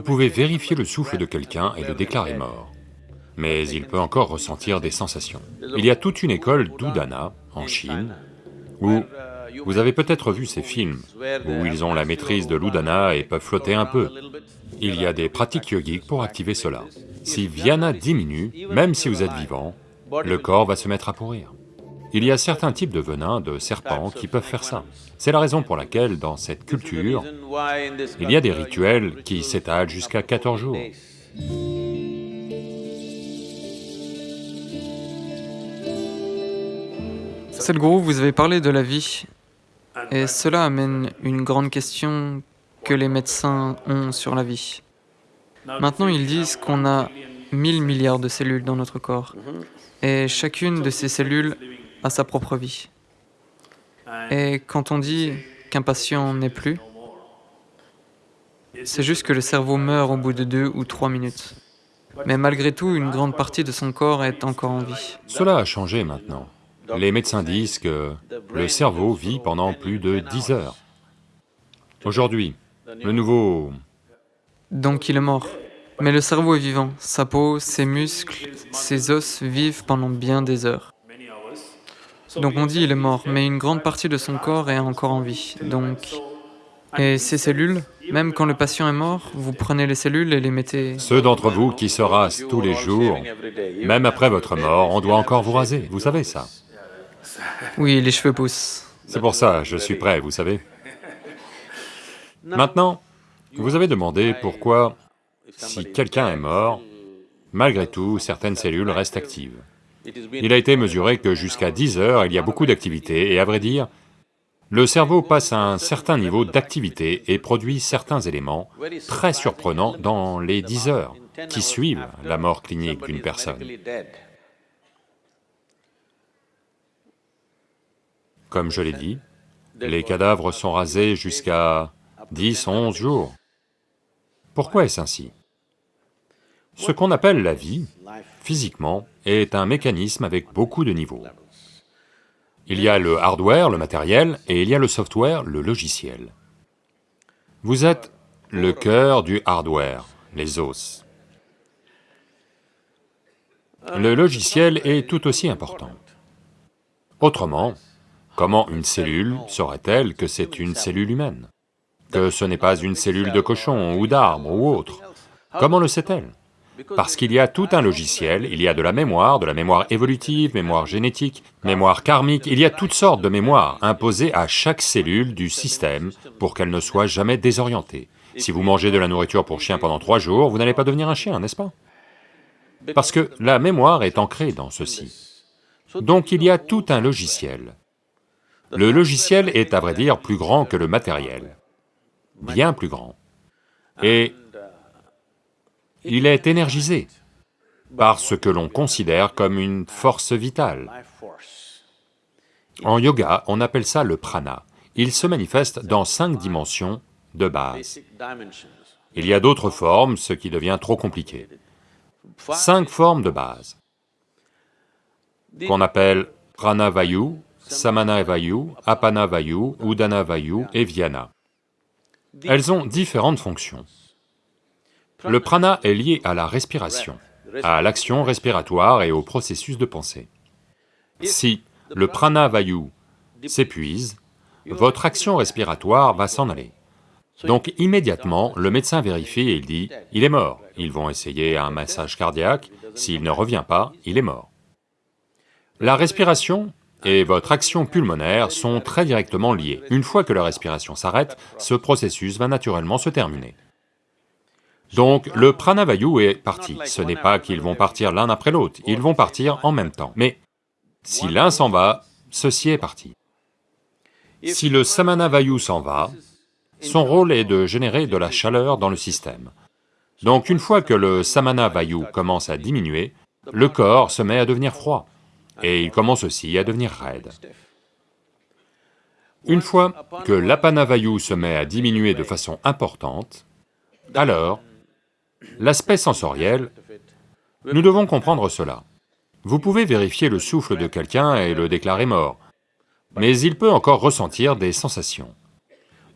Vous pouvez vérifier le souffle de quelqu'un et le déclarer mort, mais il peut encore ressentir des sensations. Il y a toute une école d'Udana en Chine où vous avez peut-être vu ces films où ils ont la maîtrise de l'Udana et peuvent flotter un peu. Il y a des pratiques yogiques pour activer cela. Si Vyana diminue, même si vous êtes vivant, le corps va se mettre à pourrir. Il y a certains types de venins, de serpents, qui peuvent faire ça. C'est la raison pour laquelle, dans cette culture, il y a des rituels qui s'étalent jusqu'à 14 jours. Sadhguru, vous avez parlé de la vie, et cela amène une grande question que les médecins ont sur la vie. Maintenant, ils disent qu'on a 1000 milliards de cellules dans notre corps, et chacune de ces cellules a sa propre vie. Et quand on dit qu'un patient n'est plus, c'est juste que le cerveau meurt au bout de deux ou trois minutes. Mais malgré tout, une grande partie de son corps est encore en vie. Cela a changé maintenant. Les médecins disent que le cerveau vit pendant plus de 10 heures. Aujourd'hui, le nouveau... Donc il est mort. Mais le cerveau est vivant, sa peau, ses muscles, ses os vivent pendant bien des heures. Donc on dit il est mort, mais une grande partie de son corps est encore en vie. Donc, et ces cellules, même quand le patient est mort, vous prenez les cellules et les mettez... Ceux d'entre vous qui se rasent tous les jours, même après votre mort, on doit encore vous raser, vous savez ça Oui, les cheveux poussent. C'est pour ça, je suis prêt, vous savez. Maintenant, vous avez demandé pourquoi, si quelqu'un est mort, malgré tout, certaines cellules restent actives. Il a été mesuré que jusqu'à 10 heures, il y a beaucoup d'activité, et à vrai dire, le cerveau passe un certain niveau d'activité et produit certains éléments très surprenants dans les 10 heures qui suivent la mort clinique d'une personne. Comme je l'ai dit, les cadavres sont rasés jusqu'à 10, 11 jours. Pourquoi est-ce ainsi? Ce qu'on appelle la vie, physiquement, est un mécanisme avec beaucoup de niveaux. Il y a le hardware, le matériel, et il y a le software, le logiciel. Vous êtes le cœur du hardware, les os. Le logiciel est tout aussi important. Autrement, comment une cellule saurait-elle que c'est une cellule humaine? Que ce n'est pas une cellule de cochon ou d'arbre ou autre Comment le sait-elle? Parce qu'il y a tout un logiciel, il y a de la mémoire, de la mémoire évolutive, mémoire génétique, mémoire karmique, il y a toutes sortes de mémoires imposées à chaque cellule du système pour qu'elle ne soit jamais désorientée. Si vous mangez de la nourriture pour chien pendant trois jours, vous n'allez pas devenir un chien, n'est-ce pas? Parce que la mémoire est ancrée dans ceci. Donc il y a tout un logiciel. Le logiciel est à vrai dire plus grand que le matériel, bien plus grand. Et il est énergisé par ce que l'on considère comme une force vitale. En yoga, on appelle ça le prana. Il se manifeste dans cinq dimensions de base. Il y a d'autres formes, ce qui devient trop compliqué. Cinq formes de base, qu'on appelle pranavayu, samanavayu, apanavayu, udanavayu et vyana. Elles ont différentes fonctions. Le prana est lié à la respiration, à l'action respiratoire et au processus de pensée. Si le prana vayu s'épuise, votre action respiratoire va s'en aller. Donc immédiatement, le médecin vérifie et il dit, il est mort. Ils vont essayer un massage cardiaque, s'il ne revient pas, il est mort. La respiration et votre action pulmonaire sont très directement liées. Une fois que la respiration s'arrête, ce processus va naturellement se terminer. Donc le pranavayu est parti, ce n'est pas qu'ils vont partir l'un après l'autre, ils vont partir en même temps. Mais si l'un s'en va, ceci est parti. Si le samanavayu s'en va, son rôle est de générer de la chaleur dans le système. Donc une fois que le samanavayu commence à diminuer, le corps se met à devenir froid, et il commence aussi à devenir raide. Une fois que l'apanavayu se met à diminuer de façon importante, alors L'aspect sensoriel, nous devons comprendre cela. Vous pouvez vérifier le souffle de quelqu'un et le déclarer mort, mais il peut encore ressentir des sensations.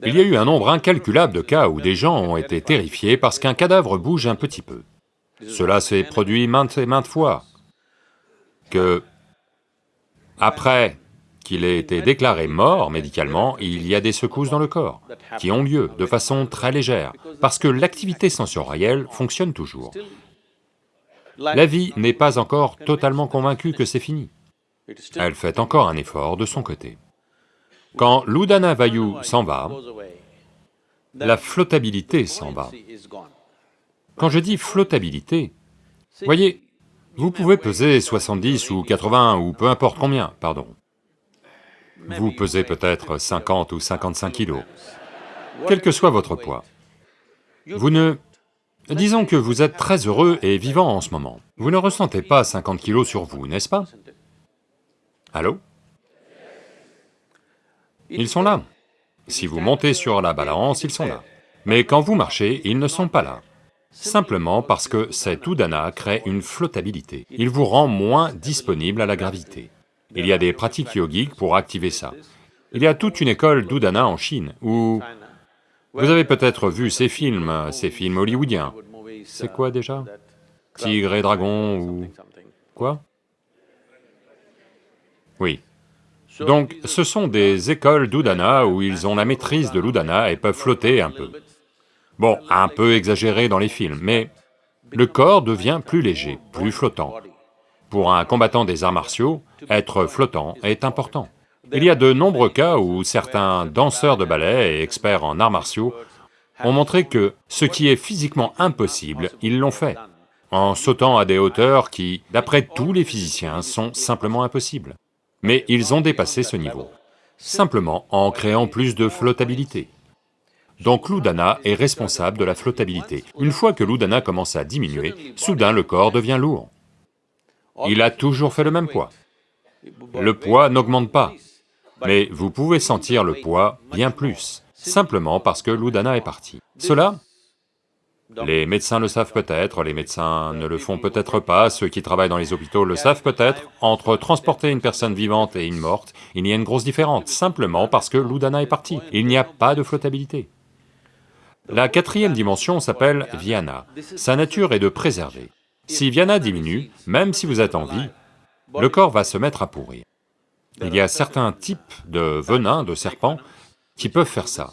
Il y a eu un nombre incalculable de cas où des gens ont été terrifiés parce qu'un cadavre bouge un petit peu. Cela s'est produit maintes et maintes fois, que après qu'il ait été déclaré mort médicalement, il y a des secousses dans le corps qui ont lieu de façon très légère, parce que l'activité sensorielle fonctionne toujours. La vie n'est pas encore totalement convaincue que c'est fini. Elle fait encore un effort de son côté. Quand l'Udana Vayu s'en va, la flottabilité s'en va. Quand je dis flottabilité, voyez, vous pouvez peser 70 ou 80 ou peu importe combien, pardon. Vous pesez peut-être 50 ou 55 kilos, quel que soit votre poids. Vous ne... Disons que vous êtes très heureux et vivant en ce moment. Vous ne ressentez pas 50 kilos sur vous, n'est-ce pas? Allô? Ils sont là. Si vous montez sur la balance, ils sont là. Mais quand vous marchez, ils ne sont pas là. Simplement parce que cet udana crée une flottabilité. Il vous rend moins disponible à la gravité. Il y a des pratiques yogiques pour activer ça. Il y a toute une école d'Udana en Chine, où... Vous avez peut-être vu ces films, ces films hollywoodiens. C'est quoi déjà? Tigre et dragon ou... quoi? Oui. Donc, ce sont des écoles d'Udana où ils ont la maîtrise de l'Udana et peuvent flotter un peu. Bon, un peu exagéré dans les films, mais le corps devient plus léger, plus flottant. Pour un combattant des arts martiaux, être flottant est important. Il y a de nombreux cas où certains danseurs de ballet et experts en arts martiaux ont montré que ce qui est physiquement impossible, ils l'ont fait, en sautant à des hauteurs qui, d'après tous les physiciens, sont simplement impossibles. Mais ils ont dépassé ce niveau, simplement en créant plus de flottabilité. Donc l'Udana est responsable de la flottabilité. Une fois que l'Udana commence à diminuer, soudain le corps devient lourd il a toujours fait le même poids. Le poids n'augmente pas, mais vous pouvez sentir le poids bien plus, simplement parce que l'Udana est parti. Cela, les médecins le savent peut-être, les médecins ne le font peut-être pas, ceux qui travaillent dans les hôpitaux le savent peut-être, entre transporter une personne vivante et une morte, il y a une grosse différence, simplement parce que l'Udana est parti, il n'y a pas de flottabilité. La quatrième dimension s'appelle Viana, sa nature est de préserver. Si Viana diminue, même si vous êtes en vie, le corps va se mettre à pourrir. Il y a certains types de venins, de serpents, qui peuvent faire ça.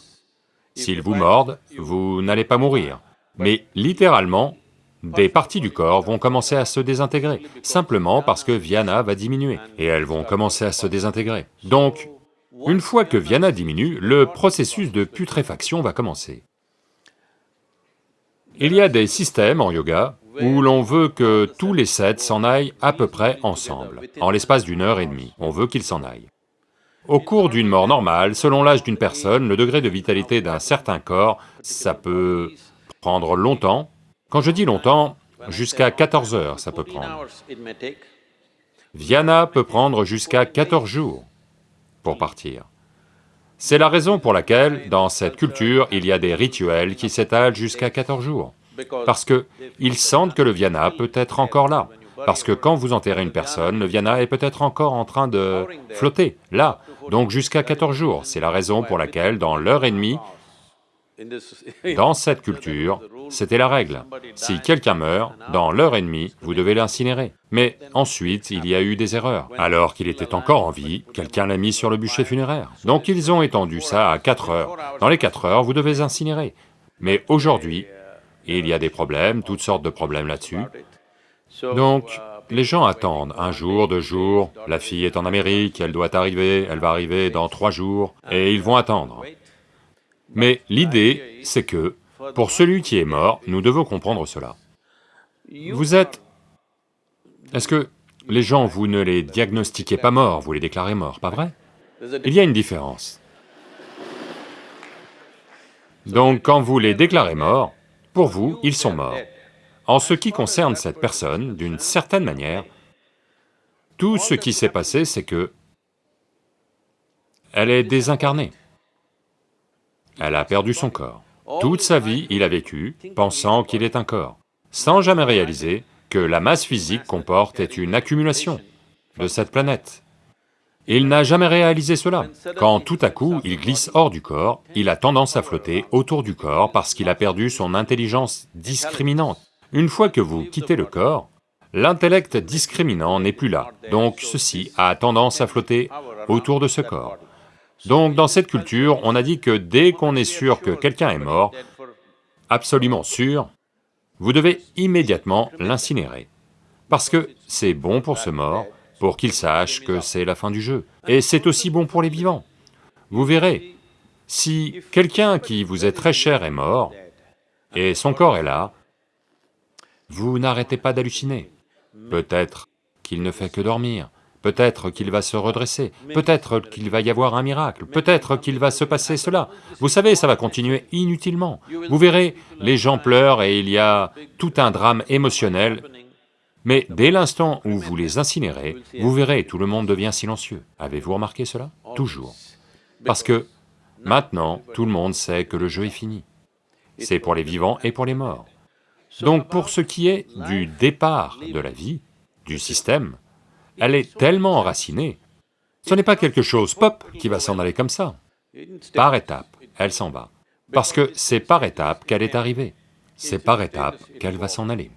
S'ils vous mordent, vous n'allez pas mourir, mais littéralement, des parties du corps vont commencer à se désintégrer, simplement parce que Viana va diminuer, et elles vont commencer à se désintégrer. Donc, une fois que Viana diminue, le processus de putréfaction va commencer. Il y a des systèmes en yoga où l'on veut que tous les sept s'en aillent à peu près ensemble, en l'espace d'une heure et demie, on veut qu'ils s'en aillent. Au cours d'une mort normale, selon l'âge d'une personne, le degré de vitalité d'un certain corps, ça peut prendre longtemps. Quand je dis longtemps, jusqu'à 14 heures ça peut prendre. Viana peut prendre jusqu'à 14 jours pour partir. C'est la raison pour laquelle, dans cette culture, il y a des rituels qui s'étalent jusqu'à 14 jours parce qu'ils sentent que le Viana peut être encore là, parce que quand vous enterrez une personne, le Viana est peut-être encore en train de flotter, là, donc jusqu'à 14 jours. C'est la raison pour laquelle, dans l'heure et demie, dans cette culture, c'était la règle. Si quelqu'un meurt, dans l'heure et demie, vous devez l'incinérer. Mais ensuite, il y a eu des erreurs. Alors qu'il était encore en vie, quelqu'un l'a mis sur le bûcher funéraire. Donc ils ont étendu ça à 4 heures. Dans les 4 heures, vous devez incinérer. Mais aujourd'hui, il y a des problèmes, toutes sortes de problèmes là-dessus. Donc, les gens attendent un jour, deux jours, la fille est en Amérique, elle doit arriver, elle va arriver dans trois jours, et ils vont attendre. Mais l'idée, c'est que, pour celui qui est mort, nous devons comprendre cela. Vous êtes... Est-ce que les gens, vous ne les diagnostiquez pas morts, vous les déclarez morts, pas vrai? Il y a une différence. Donc quand vous les déclarez morts, pour vous, ils sont morts. En ce qui concerne cette personne, d'une certaine manière, tout ce qui s'est passé, c'est que elle est désincarnée. Elle a perdu son corps. Toute sa vie, il a vécu, pensant qu'il est un corps, sans jamais réaliser que la masse physique qu'on porte est une accumulation de cette planète. Il n'a jamais réalisé cela. Quand tout à coup il glisse hors du corps, il a tendance à flotter autour du corps parce qu'il a perdu son intelligence discriminante. Une fois que vous quittez le corps, l'intellect discriminant n'est plus là, donc ceci a tendance à flotter autour de ce corps. Donc dans cette culture, on a dit que dès qu'on est sûr que quelqu'un est mort, absolument sûr, vous devez immédiatement l'incinérer, parce que c'est bon pour ce mort, pour qu'il sache que c'est la fin du jeu. Et c'est aussi bon pour les vivants. Vous verrez, si quelqu'un qui vous est très cher est mort, et son corps est là, vous n'arrêtez pas d'halluciner. Peut-être qu'il ne fait que dormir, peut-être qu'il va se redresser, peut-être qu'il va y avoir un miracle, peut-être qu'il va se passer cela. Vous savez, ça va continuer inutilement. Vous verrez, les gens pleurent et il y a tout un drame émotionnel mais dès l'instant où vous les incinérez, vous verrez, tout le monde devient silencieux. Avez-vous remarqué cela? Toujours. Parce que maintenant, tout le monde sait que le jeu est fini. C'est pour les vivants et pour les morts. Donc pour ce qui est du départ de la vie, du système, elle est tellement enracinée, ce n'est pas quelque chose, pop, qui va s'en aller comme ça. Par étapes, elle s'en va. Parce que c'est par étapes qu'elle est arrivée, c'est par étapes qu'elle va s'en aller.